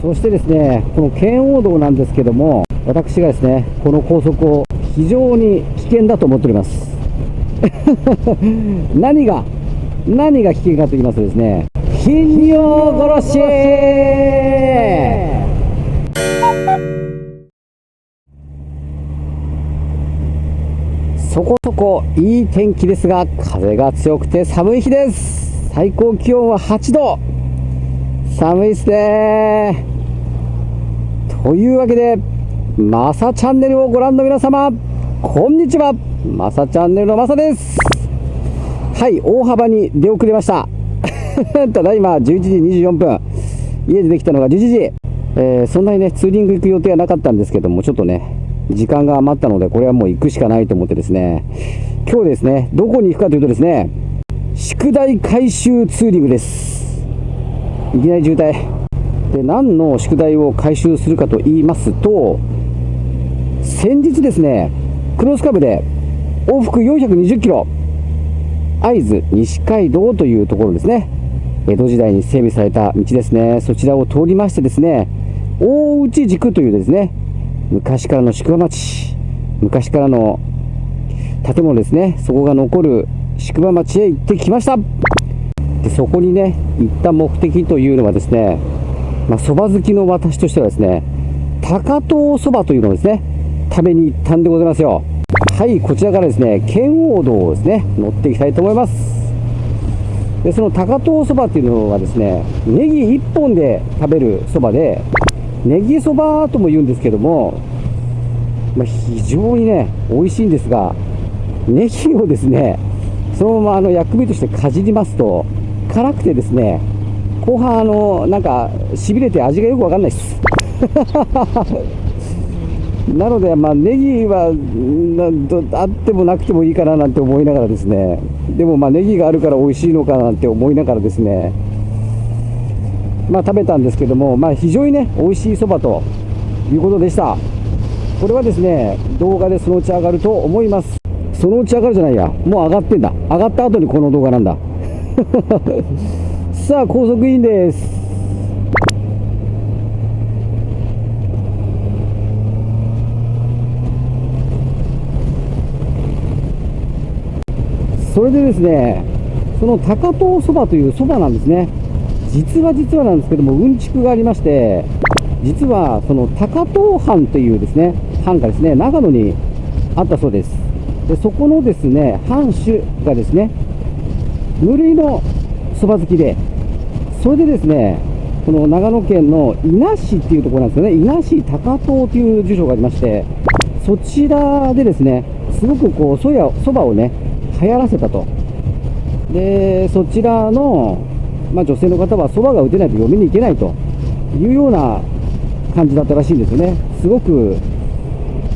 そしてですね、この圏央道なんですけども、私がですね、この高速を非常に危険だと思っております。何が、何が危険かと言いますとですね、金魚殺しそこそこいい天気ですが、風が強くて寒い日です。最高気温は8度。寒いっすねというわけで、マサチャンネルをご覧の皆様、こんにちは。マサチャンネルのマサです。はい、大幅に出遅れました。ただいま11時24分。家でできたのが11時。えー、そんなにね、ツーリング行く予定はなかったんですけども、ちょっとね、時間が余ったので、これはもう行くしかないと思ってですね、今日ですね、どこに行くかというとですね、宿題回収ツーリングです。いきなり渋滞。で、何の宿題を回収するかと言いますと、先日ですね、クロスカブで往復420キロ、会津西街道というところですね。江戸時代に整備された道ですね。そちらを通りましてですね、大内軸というですね、昔からの宿場町、昔からの建物ですね、そこが残る宿場町へ行ってきました。そこにね行った目的というのはですねまあ、蕎麦好きの私としてはですね高遠そばというのをですね食べに行ったんでございますよ。はいこちらからですね圏央道をですね乗っていきたいと思います。でその高遠そばっていうのはですねネギ1本で食べるそばでネギそばとも言うんですけども、まあ、非常にね美味しいんですがネギをですねそのままあの薬味としてかじりますと辛くてですね後半あのなんかしびれて味がよくわかんないです。なので、まあ、ネギはあってもなくてもいいかななんて思いながらですね。でもまあネギがあるから美味しいのかなって思いながらですね。まあ食べたんですけども、まあ、非常にね美味しいそばということでした。これはですね動画でそのうち上がると思います。そのうち上がるじゃないや。もう上がってんだ。上がった後にこの動画なんだ。さあ高速インです。それでですねその高遠そばというそばなんですね。実は実はなんですけどもうんちくがありまして実はその高遠藩というですね藩がですね長野にあったそうです。でそこのですね藩主がですね無類のそば好きで、それでですね、この長野県の伊那市っていうところなんですよね、伊那市高遠という住所がありまして、そちらでですね、すごくこう、そや、そばをね、流行らせたと。で、そちらの、まあ、女性の方はそばが打てないと読みに行けないというような感じだったらしいんですよね。すごく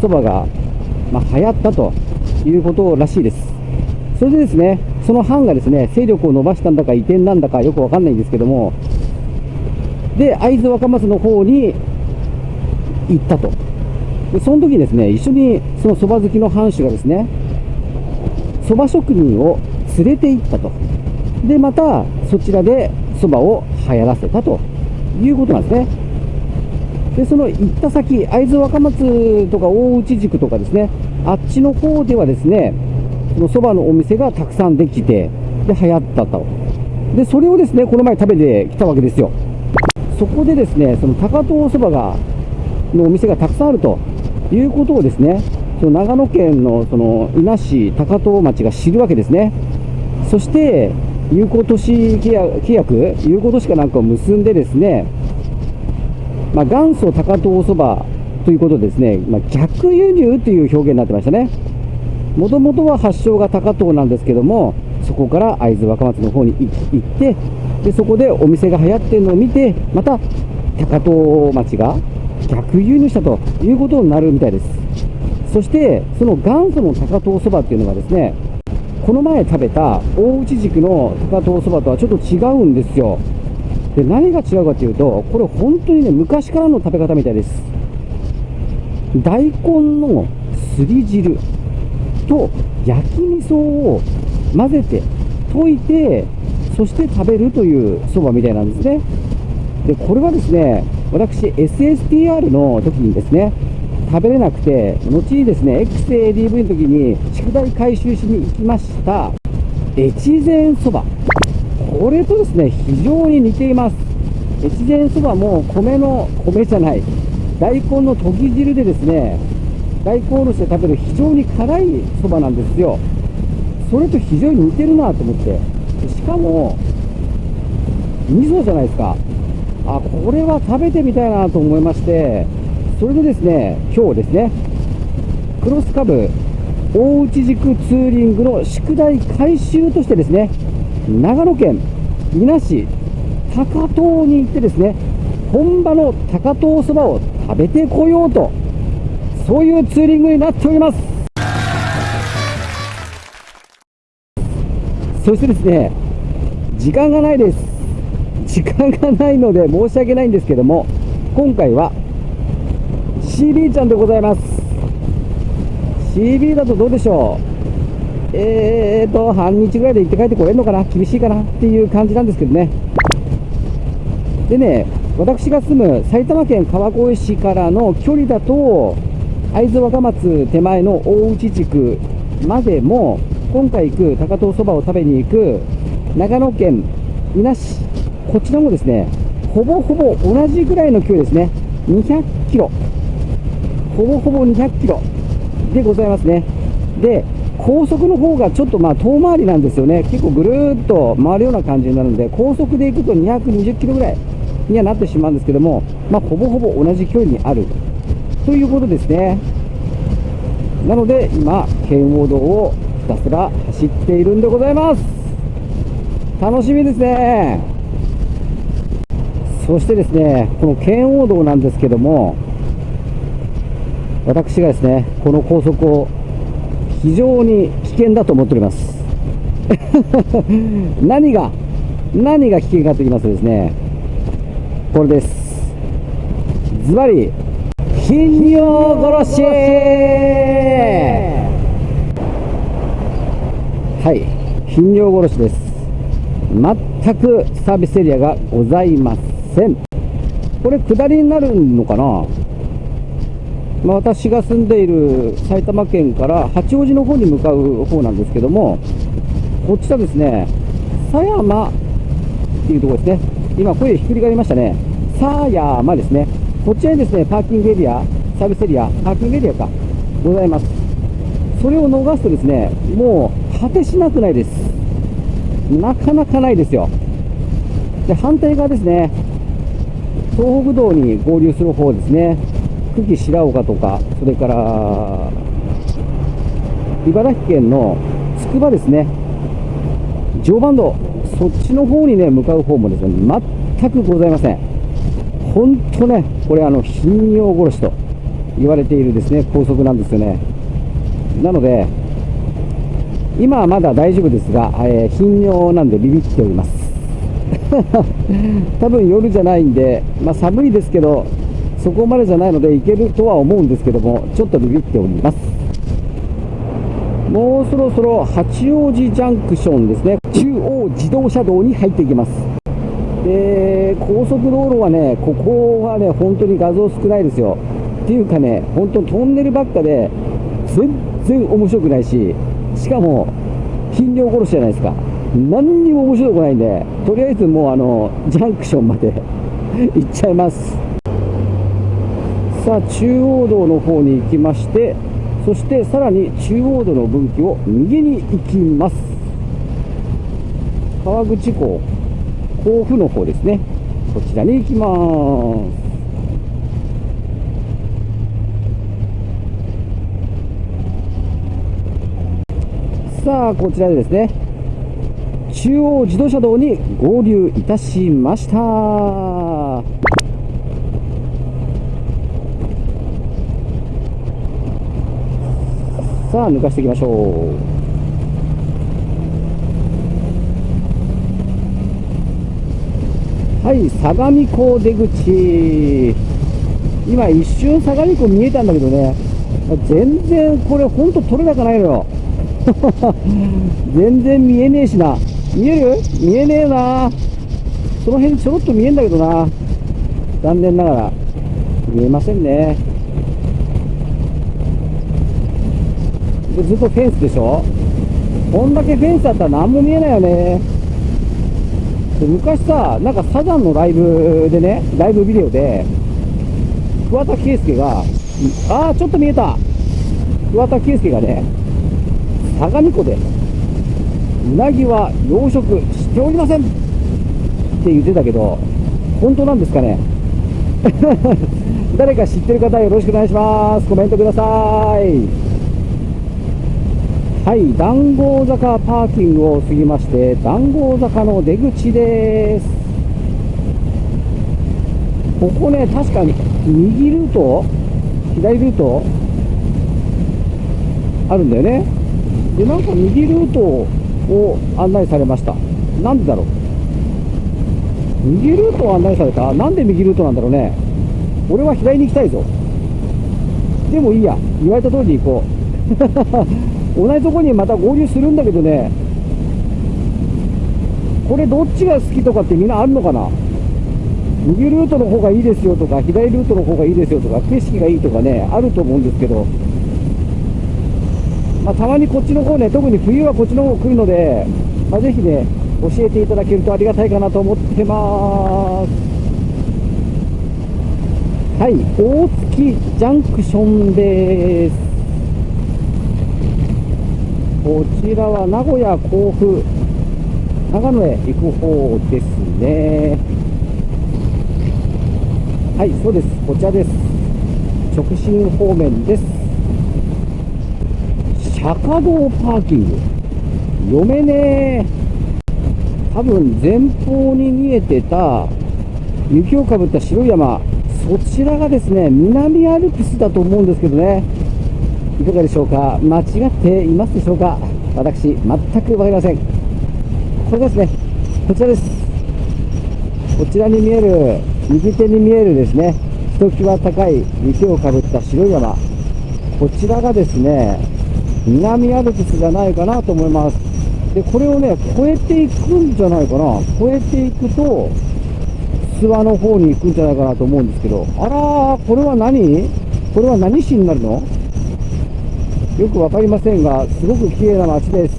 そばが、まあ、流行ったということらしいです。それでですね、その藩がですね、勢力を伸ばしたんだか移転なんだかよくわかんないんですけども、で、会津若松の方に行ったと。で、その時にですね、一緒にその蕎麦好きの藩主がですね、蕎麦職人を連れて行ったと。で、またそちらで蕎麦を流行らせたということなんですね。で、その行った先、会津若松とか大内宿とかですね、あっちの方ではですね、のそばのお店がたくさんできて、で、流行ったと。で、それをですね、この前食べてきたわけですよ。そこでですね、その高遠そばが、のお店がたくさんあるということをですね、その長野県のその伊那市高遠町が知るわけですね。そして、有効都市契約、有効都市かなんかを結んでですね、まあ、元祖高遠そばということでですね、まあ、逆輸入という表現になってましたね。もともとは発祥が高遠なんですけども、そこから会津若松の方に行って、でそこでお店が流行ってるのを見て、また高遠町が逆輸入したということになるみたいです。そして、その元祖の高遠そばっていうのがですね、この前食べた大内軸の高遠そばとはちょっと違うんですよ。で、何が違うかというと、これ本当にね、昔からの食べ方みたいです。大根のすり汁。と焼き味噌を混ぜて溶いてそして食べるというそばみたいなんですね。でこれはですね私 SSTR の時にですね食べれなくて後にですね XADV の時に宿題回収しに行きました。越前そば。これとですね非常に似ています。越前そばも米の米じゃない大根のとぎ汁でですね大根おろしで食べる非常に辛いそばなんですよ。それと非常に似てるなと思って。しかも味噌じゃないですか。あこれは食べてみたいなと思いまして。それでですね今日ですねクロスカブ大内軸ツーリングの宿題回収としてですね長野県伊那市高遠に行ってですね本場の高遠そばを食べてこようとそういうツーリングになっております。そしてですね時間がないです。時間がないので申し訳ないんですけども今回は CB ちゃんでございます。CB だとどうでしょう？えーと半日ぐらいで行って帰ってこれるのかな？厳しいかなっていう感じなんですけどね。でね私が住む埼玉県川越市からの距離だと会津若松手前の大内地区までも今回行く高遠そばを食べに行く長野県伊那市。こちらもですねほぼほぼ同じぐらいの距離ですね。200キロ。ほぼほぼ200キロでございますね。で高速の方がちょっとまあ遠回りなんですよね。結構ぐるっと回るような感じになるんで高速で行くと220キロぐらいにはなってしまうんですけどもまあほぼほぼ同じ距離にあるということですね。なので今圏央道をひたすら走っているんでございます。楽しみですね。そしてですねこの圏央道なんですけども私がですねこの高速を非常に危険だと思っております。何が何が危険かと言いますとですねこれです。ズバリ頻尿殺し。はい。頻尿殺しです。全くサービスエリアがございません。これ下りになるのかな、まあ、私が住んでいる埼玉県から八王子の方に向かう方なんですけどもこちらですね狭山っていうところですね。今声ひっくり返りましたね。狭山ですね。こちらにですね、パーキングエリア、サービスエリア、パーキングエリアか、ございます。それを逃すとですね、もう果てしなくないです。なかなかないですよ。で、反対側ですね、東北道に合流する方ですね、久喜白岡とか、それから、茨城県のつくばですね、常磐道、そっちの方にね、向かう方もですね、全くございません。本当ね、これあの頻尿殺しと言われているですね高速なんですよね。なので、今はまだ大丈夫ですが、えー、頻尿なんでビビっております。多分夜じゃないんで、まあ、寒いですけど、そこまでじゃないので行けるとは思うんですけども、ちょっとビビっております。もうそろそろ八王子ジャンクションですね、中央自動車道に入っていきます。で高速道路はね、ここはね、本当に画像少ないですよ。っていうかね、本当トンネルばっかで、全然面白くないし、しかも、頻尿殺しじゃないですか。何にも面白くないんで、とりあえずもうあの、ジャンクションまで 行っちゃいます。さあ、中央道の方に行きまして、そしてさらに中央道の分岐を右に行きます。川口港甲府の方ですねこちらに行きます。さあこちらでですね中央自動車道に合流いたしました。さあ抜かしていきましょう。はい相模湖出口。今一瞬相模湖見えたんだけどね。全然これほんと取れ高ないのよ。全然見えねえしな。見える？見えねえな。その辺ちょろっと見えんだけどな。残念ながら。見えませんね。ずっとフェンスでしょ？こんだけフェンスだったら何も見えないよね。で昔さ、なんかサザンのライブでね、ライブビデオで、桑田佳祐が、ああ、ちょっと見えた桑田佳祐がね、相模湖で、うなぎは養殖しておりませんって言ってたけど、本当なんですかね 誰か知ってる方よろしくお願いします。コメントください。はい、談合坂パーキングを過ぎまして、談合坂の出口です。ここね、確かに右ルート左ルートあるんだよね。で、なんか右ルートを案内されました。なんでだろう右ルートを案内されたなんで右ルートなんだろうね。俺は左に行きたいぞ。でもいいや。言われた通りに行こう。同じとこにまた合流するんだけどね。これどっちが好きとかってみんなあるのかな？右ルートの方がいいですよとか、左ルートの方がいいですよとか、景色がいいとかね、あると思うんですけど、まあ、たまにこっちの方ね、特に冬はこっちの方来るので、まあ、ぜひね、教えていただけるとありがたいかなと思ってますはい大月ジャンクションですこちらは名古屋甲府長野へ行く方ですね。はいそうです。こちらです。直進方面です。釈迦道パーキング。読めねえ。多分前方に見えてた雪をかぶった白い山、そちらがですね、南アルプスだと思うんですけどね、いかがでしょうか、間違っていますでしょうか、私、全く分かりません。これですね、こちらです。こちらに見える、右手に見えるですね、ひときわ高い雪をかぶった白い山、こちらがですね、南アルプスじゃないかなと思います。で、これをね、越えていくんじゃないかな。越えていくと、諏訪の方に行くんじゃないかなと思うんですけど、あら、これは何？これは何市になるの？よくわかりませんが、すごく綺麗な街です。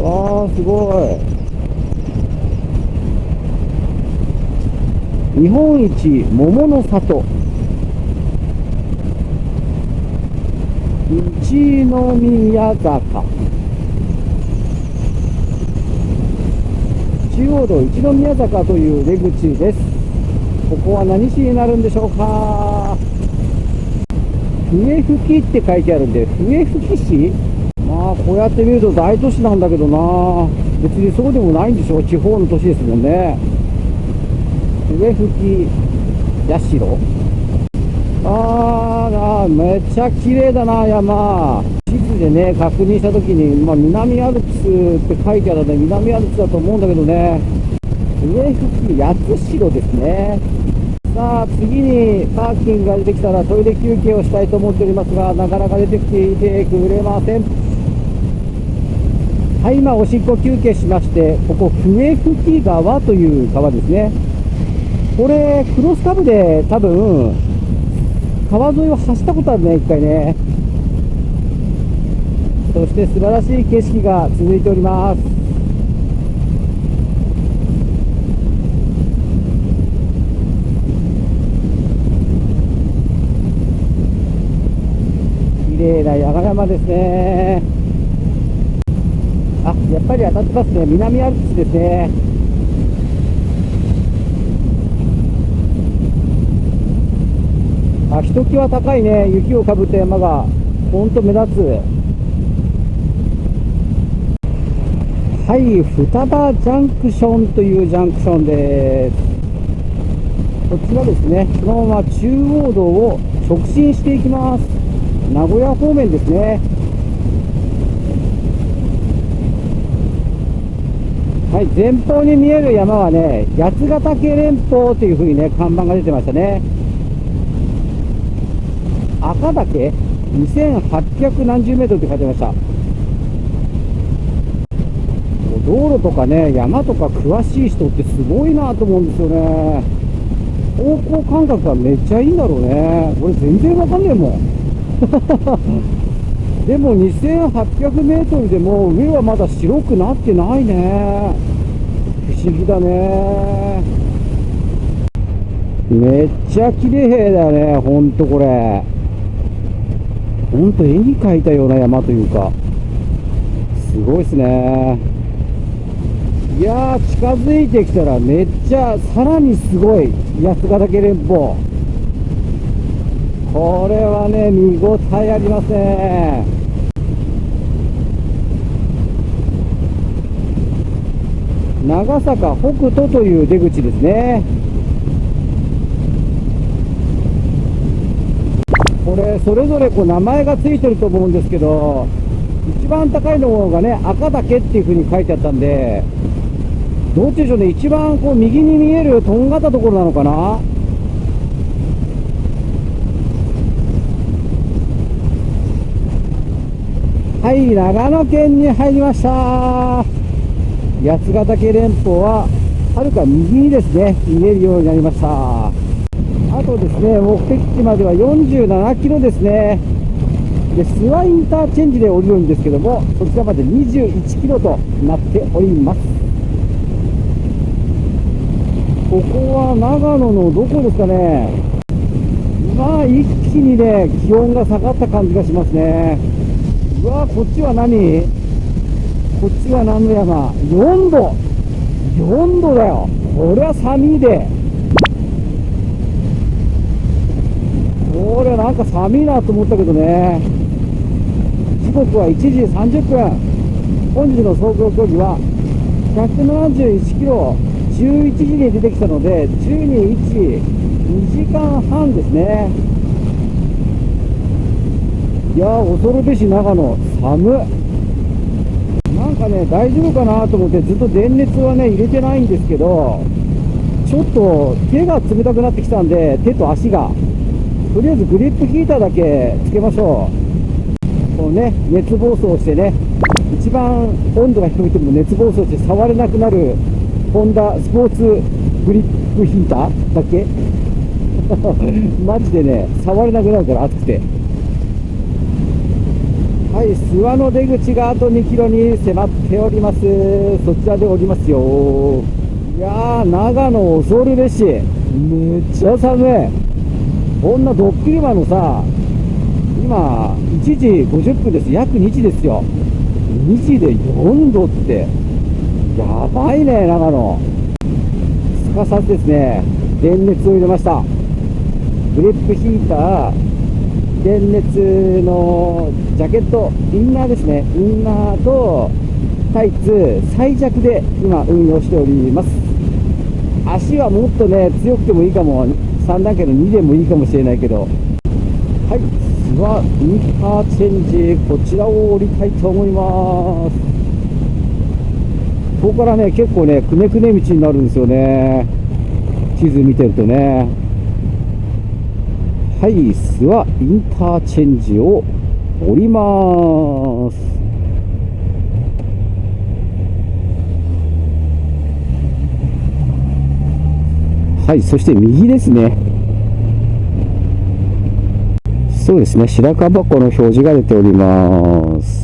わー、すごい。日本一桃の里。一宮坂中央道一宮坂という出口ですここは何市になるんでしょうか？笛吹って書いてあるんで笛吹市？まあこうやって見ると大都市なんだけどな。別にそうでもないんでしょ地方の都市ですもんね。笛吹社あーめっちゃ綺麗だな、山。地図でね、確認したときに、まあ、南アルプスって書いてあるので、南アルプスだと思うんだけどね、上付近、八代ですね。さあ、次にパーキングが出てきたらトイレ休憩をしたいと思っておりますが、なかなか出てきていてくれません。はい、今、おしっこ休憩しまして、ここ、笛吹川という川ですね。これ、クロスカブで多分、川沿いを走ったことあるね、一回ね。そして素晴らしい景色が続いております。麗な山々ですね。あ、やっぱり当たってますね。南アルプスですね。あひときわ高いね雪をかぶった山がほんと目立つはい双葉ジャンクションというジャンクションですこちらですねそのまま中央道を直進していきます名古屋方面ですねはい前方に見える山はね八ヶ岳連峰というふうにね看板が出てましたね赤岳？2800何十メートルって書いてました道路とかね、山とか詳しい人ってすごいなと思うんですよね。方向感覚がめっちゃいいんだろうね。これ全然わかんねえもん。でも2800メートルでも上はまだ白くなってないね。不思議だね。めっちゃ綺麗だよね、ほんとこれ。ほんと絵に描いたような山というか。すごいっすね。いやー、近づいてきたらめっちゃ、さらにすごい、八ヶ岳連峰。これはね、見応えありますね。長坂北斗という出口ですね。これ、それぞれこう名前がついてると思うんですけど、一番高いのがね、赤岳っていう風に書いてあったんで、どっちでしょうね、一番こう右に見えるとんがったところなのかな？はい、長野県に入りました。八ヶ岳連峰は、はるか右にですね、見えるようになりました。あとですね、目的地までは47キロですね。で、諏訪インターチェンジで降りるんですけども、そちらまで21キロとなっております。ここは長野のどこですかね。まあ、一気にね、気温が下がった感じがしますね。うわこっちは何？こっちは何の山 ?4 度 !4 度だよ。これは寒いで。これなんか寒いなと思ったけどね。時刻は1時30分。本日の走行距離は171キロ11時に出てきたので12、1、2時間半ですね。いやー、恐るべし長野、寒なんかね、大丈夫かなと思って、ずっと電熱はね、入れてないんですけど、ちょっと手が冷たくなってきたんで、手と足が、とりあえずグリップヒーターだけつけましょう。このね、熱暴走してね、一番温度が低くても熱暴走して触れなくなる、ホンダスポーツグリップヒーターだけ？マジでね、触れなくなるから熱くて。はい、諏訪の出口があと2キロに迫っております。そちらでおりますよ。いやー、長野恐るべし。めっちゃ寒い。こんなドッキリマのさ、今、1時50分です。約2時ですよ。2時で4度って、やばいね、長野。すかさずですね、電熱を入れました。グリップヒーター、電熱のジャケット、インナーですね、インナーとタイツ、最弱で今、運用しております。足はもっとね、強くてもいいかも、3段階の2でもいいかもしれないけど、はい、諏訪インターチェンジ、こちらを降りたいと思います。ここからね、結構ね、くねくね道になるんですよね。地図見てるとね。はい、諏訪インターチェンジを降ります。はい、そして右ですね。そうですね、白樺湖の表示が出ております。